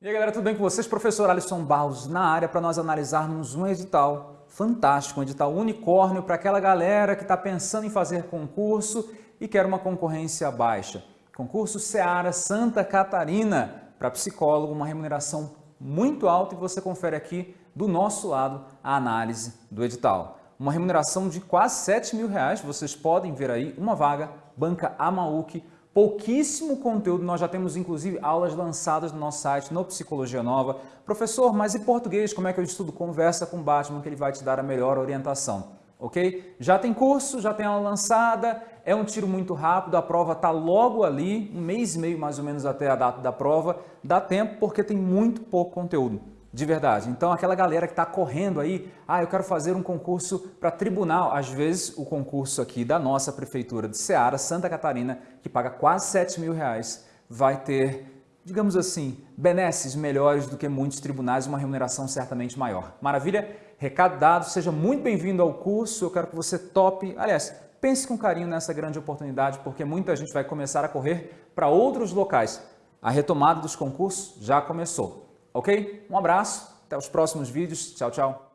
E aí galera, tudo bem com vocês? Professor Alisson Barros na área para nós analisarmos um edital fantástico, um edital unicórnio para aquela galera que está pensando em fazer concurso e quer uma concorrência baixa. Concurso Seara Santa Catarina para psicólogo, uma remuneração muito alta e você confere aqui do nosso lado a análise do edital. Uma remuneração de quase 7 mil reais, vocês podem ver aí uma vaga, banca Amauk, pouquíssimo conteúdo, nós já temos inclusive aulas lançadas no nosso site, no Psicologia Nova. Professor, mas e português, como é que eu estudo? Conversa com o Batman que ele vai te dar a melhor orientação, ok? Já tem curso, já tem aula lançada, é um tiro muito rápido, a prova está logo ali, um mês e meio mais ou menos até a data da prova, dá tempo porque tem muito pouco conteúdo de verdade. Então, aquela galera que está correndo aí, ah, eu quero fazer um concurso para tribunal. Às vezes, o concurso aqui da nossa prefeitura de Ceará, Santa Catarina, que paga quase 7 mil reais, vai ter, digamos assim, benesses melhores do que muitos tribunais, uma remuneração certamente maior. Maravilha? Recado dado, seja muito bem-vindo ao curso, eu quero que você tope, aliás, pense com carinho nessa grande oportunidade, porque muita gente vai começar a correr para outros locais. A retomada dos concursos já começou. Ok? Um abraço, até os próximos vídeos. Tchau, tchau.